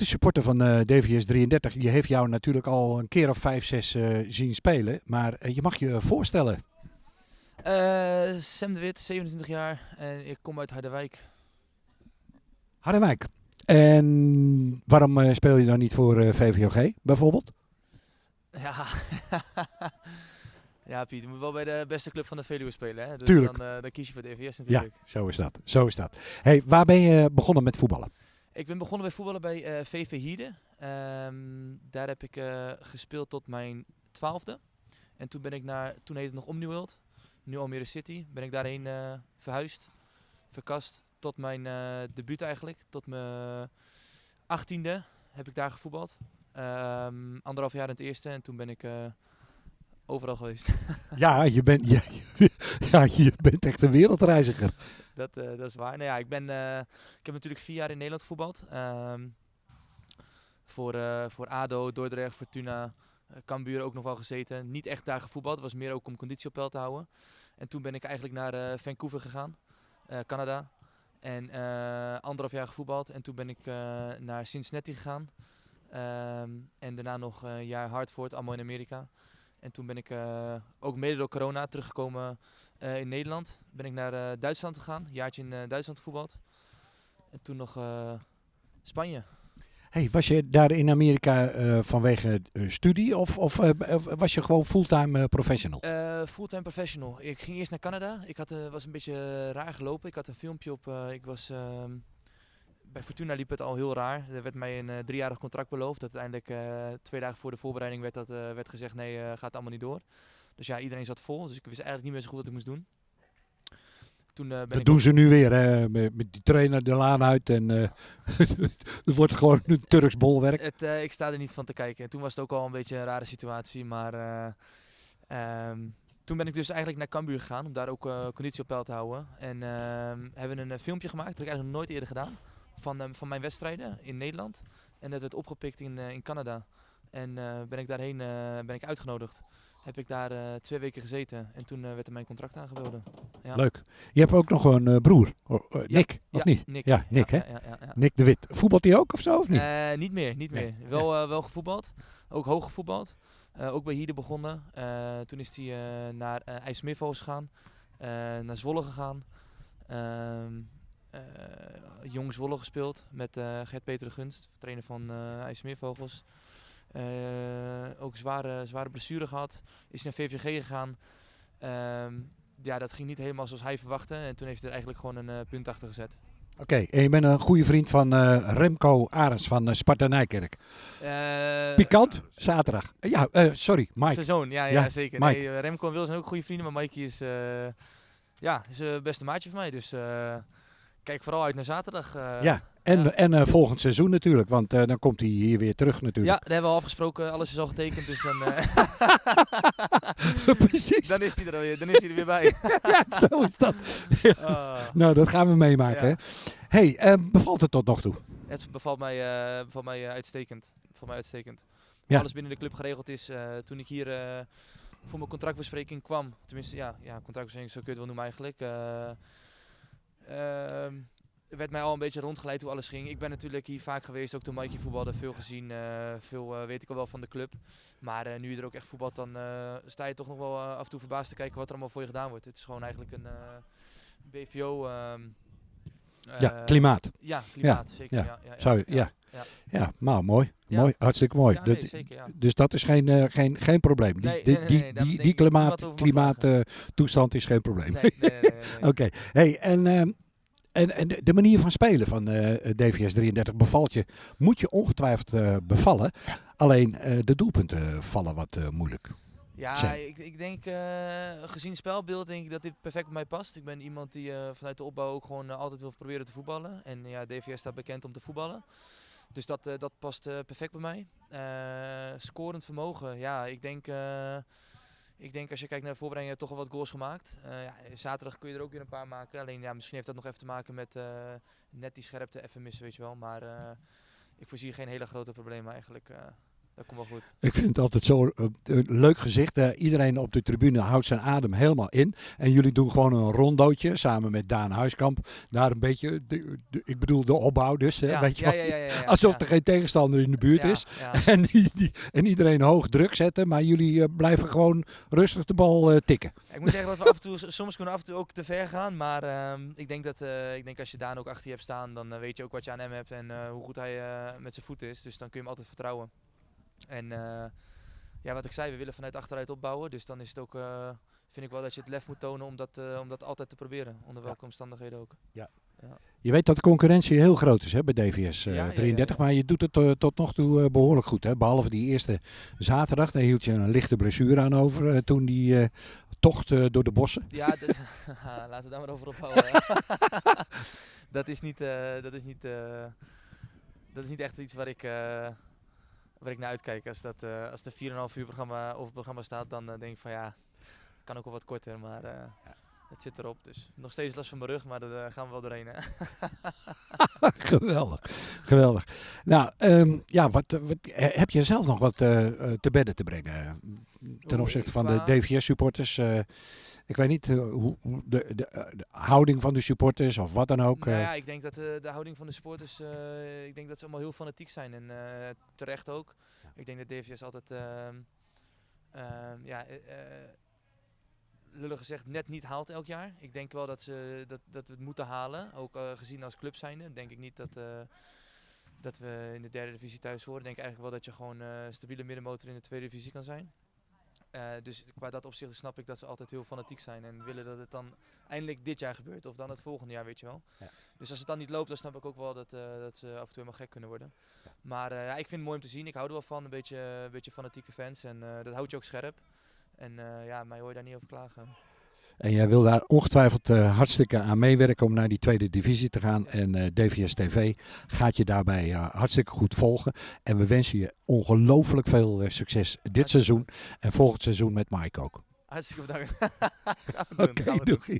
echte supporter van DVS 33. Je heeft jou natuurlijk al een keer of vijf, zes eh, zien spelen. Maar eh, je mag je voorstellen. Eh, Sam de Wit, 27 jaar en ik kom uit Harderwijk. Harderwijk. En waarom speel je dan niet voor VVOG bijvoorbeeld? Ja. ja, Piet, je moet wel bij de beste club van de Veluwe spelen. Hè? Dus Tuurlijk. Dan, dan kies je voor de EVS Ja, natuurlijk. zo is dat. Zo is dat. Hey, waar ben je begonnen met voetballen? Ik ben begonnen bij voetballen bij eh, VV Hierde. Ehm, daar heb ik eh, gespeeld tot mijn twaalfde. En toen ben ik naar, toen heette het nog Omniworld, nu Almere City, ben ik daarheen eh, verhuisd, verkast, tot mijn debuut eigenlijk. Tot mijn achttiende heb ik daar gevoetbald. Ehm, anderhalf jaar in het eerste en toen ben ik overal geweest. Ja, je bent, ja, ja, je bent echt een wereldreiziger. dat, eh, dat is waar. Nou ja, ik, ben, eh, ik heb natuurlijk vier jaar in Nederland gevoetbald. Ehm, voor, eh, voor ADO, Dordrecht, Fortuna, Cambuur ook nog wel gezeten. Niet echt daar gevoetbald, het was meer ook om conditie op peil te houden. En toen ben ik eigenlijk naar Vancouver gegaan, Canada. En anderhalf jaar gevoetbald. En toen ben ik naar Cincinnati gegaan. Ehm, en daarna nog een jaar Hartford, allemaal in Amerika. En toen ben ik eh, ook mede door corona teruggekomen eh, in Nederland. Ben ik naar eh, Duitsland gegaan, een jaartje in Duitsland gevoetbald. En toen nog Spanje. Hey, was je daar in Amerika vanwege studie of, of was je gewoon fulltime professional? Fulltime professional. Ik ging eerst naar Canada. Ik had, was een beetje raar gelopen. Ik had een filmpje op. ik was, ehm, bij Fortuna liep het al heel raar. Er werd mij een eh, driejarig contract beloofd. Uiteindelijk eh, twee dagen voor de voorbereiding werd, dat, eh, werd gezegd: nee, gaat allemaal niet door. Dus ja, iedereen zat vol. Dus ik wist eigenlijk niet meer zo goed wat ik moest doen. Toen ben Dat ik doen ze nu weer, hè? Met, met die trainer de laan uit en het wordt gewoon een Turks bolwerk. Het, ik sta er niet van te kijken. En toen was het ook al een beetje een rare situatie. Maar eh, ehm, toen ben ik dus eigenlijk naar Cambuur gegaan om daar ook conditie op peil te houden. En ehm, hebben een filmpje gemaakt, dat heb ik eigenlijk nog nooit eerder gedaan, van, ehm, van mijn wedstrijden in Nederland. En dat werd opgepikt in, eh, in Canada. En eh, ben ik daarheen eh, ben ik uitgenodigd. Heb ik daar twee weken gezeten en toen werd er mijn contract aangeboden. Ja. Leuk. Je hebt ook nog een broer, oh, Ja, Nick, of ja, niet? Nick. Ja, Nick, hè? Nick de Wit. Voetbalt hij ook of zo, of niet? Niet meer, niet Nee, meer. Wel, wel gevoetbald. Ook hoog gevoetbald. Ook bij Hiede begonnen. Toen is hij naar uh, IJsselmeervogels gegaan. naar Zwolle gegaan. Eh, Jong Zwolle gespeeld met eh, Gert-Peter de Gunst, trainer van IJsselmeervogels. Eh, ook zware, zware blessure gehad. Is naar VVG gegaan. Ehm, ja, dat ging niet helemaal zoals hij verwachtte. En toen heeft hij er eigenlijk gewoon een punt achter gezet. Oké, en je bent een goede vriend van Remco Arends van uh, Sparta Nijkerk. Pikant, zaterdag. Ja, sorry, Mike. Zijn zoon, ja, ja, Ja, zeker. Mike. Nee, Remco en Wil zijn ook goede vrienden, maar Mikey is, ja, is een beste maatje van mij. Dus kijk vooral uit naar zaterdag. eh. Ja, en, ja. en eh, volgend seizoen natuurlijk, want eh, dan komt hij hier weer terug Ja, natuurlijk. daar hebben we al afgesproken. Alles is al getekend, dus dan, eh, Precies. dan, is hij er, alweer- dan is hij er weer bij. ja, zo is dat. Ah. Nou, dat gaan we meemaken. Ja. hè. hey, bevalt het tot nog toe? Het bevalt mij, bevalt mij uitstekend. Bevalt mij uitstekend. Ja. Alles binnen de club geregeld is. toen ik hier voor mijn contractbespreking kwam, tenminste, ja, ja contractbespreking, zo kun je het wel noemen eigenlijk. Eh, ehm, werd mij al een beetje rondgeleid hoe alles ging. Ik ben natuurlijk hier vaak geweest, ook toen Mikey voetbalde, veel gezien, eh, veel eh, weet ik al wel van de club. Maar eh, nu je er ook echt voetbalt, dan sta je toch nog wel af en toe verbaasd te kijken wat er allemaal voor je gedaan wordt. Het is gewoon eigenlijk een BVO. ehm, ja, klimaat. ja, klimaat, zeker. Ja, ja, ja, Zou je, ja. Ja. Ja, nou mooi. Ja. mooi. Hartstikke mooi. Ja, nee, Dat- zeker, ja. Dus dat is geen, eh, geen, geen probleem. Die, Nee, die, nee, die, die, niemand klimaat, klimaattoestand is geen probleem. Oké, hey, en, ehm, en, en de manier van spelen van eh, DVS 33 bevalt je, moet je ongetwijfeld eh, bevallen. Alleen de doelpunten vallen wat moeilijk. Ja, ik, ik denk, eh, gezien spelbeeld, denk ik dat dit perfect bij mij past. Ik ben iemand die vanuit de opbouw ook gewoon altijd wil proberen te voetballen. En ja, DVS staat bekend om te voetballen. Dus dat, eh, dat past eh, perfect bij mij. Eh, scorend vermogen, ja, ik denk, ik denk als je kijkt naar de voorbereiding, heb je toch wel wat goals gemaakt. Ja, zaterdag kun je er ook weer een paar maken. Alleen ja, misschien heeft dat nog even te maken met net die scherpte even missen, weet je wel. Maar ik voorzie geen hele grote problemen eigenlijk. Eh. Dat komt wel goed. Ik vind het altijd zo uh, leuk gezicht. Uh, iedereen op de tribune houdt zijn adem helemaal in. En jullie doen gewoon een rondootje samen met Daan Huiskamp. Daar een beetje, de, de, ik bedoel de opbouw dus. Ja, weet je ja, ja, Alsof er geen tegenstander in de buurt is. En, die, die- en iedereen hoog druk zetten. Maar jullie eh, blijven gewoon rustig de bal eh, tikken. Ik moet zeggen dat we af en toe, soms kunnen we af en toe ook te ver gaan. Maar ehm, ik, denk dat, eh, ik denk als je Daan ook achter je hebt staan, dan eh, weet je ook wat je aan hem hebt en eh, hoe goed hij eh, met zijn voeten is. Dus dan kun je hem altijd vertrouwen. En eh, ja, wat ik zei, we willen vanuit achteruit opbouwen. Dus dan is het ook, eh, vind ik wel dat je het lef moet tonen om dat, eh, om dat altijd te proberen. Onder welke omstandigheden ook. Je weet dat de concurrentie heel groot is hè, bij DVS eh, Ja, ja, ja, 33. ja. Maar je doet het tot nog toe eh, behoorlijk goed. Hè? Behalve die eerste zaterdag. Daar hield je een lichte blessure aan over. toen die tocht door de bossen. Ja, laten we daar maar over ophouden. dat is niet, dat is niet, dat is niet echt iets waar ik, waar ik naar uitkijk. Als, dat, eh, als de 4,5 uur programma over het programma staat, dan eh, denk ik van ja, kan ook wel wat korter, maar eh, het zit erop. Dus nog steeds last van mijn rug, maar daar gaan we wel doorheen. Hè? geweldig. Geweldig. Nou, ehm, ja, wat, wat, heb je zelf nog wat te bedden te brengen? Ten opzichte van de DVS-supporters. Ik weet niet eh, hoe de, de, eh, de houding van de supporters of wat dan ook. Nou eh. ja, ik denk dat eh, de houding van de supporters, ik denk dat ze allemaal heel fanatiek zijn en terecht ook. Ik denk dat DVS altijd, ehm, ehm, ja, lullig gezegd, net niet haalt elk jaar. Ik denk wel dat, ze, dat, dat we het moeten halen, ook gezien als club zijnde. Denk ik niet dat, dat we in de derde divisie thuis horen. Ik denk eigenlijk wel dat je gewoon een stabiele middenmotor in de tweede divisie kan zijn. Eh, dus qua dat opzicht snap ik dat ze altijd heel fanatiek zijn en willen dat het dan eindelijk dit jaar gebeurt of dan het volgende jaar, weet je wel. Ja. Dus als het dan niet loopt, dan snap ik ook wel dat, eh, dat ze af en toe helemaal gek kunnen worden. Maar eh, ja, ik vind het mooi om te zien. Ik hou er wel van, een beetje, een beetje fanatieke fans en dat houdt je ook scherp. En ja, mij hoor je daar niet over klagen. En jij wil daar ongetwijfeld eh, hartstikke aan meewerken om naar die tweede divisie te gaan. En eh, DVS TV gaat je daarbij eh, hartstikke goed volgen. En we wensen je ongelooflijk veel succes dit Hartstikke seizoen. En volgend seizoen met Mike ook. Hartstikke bedankt. Oké, doei.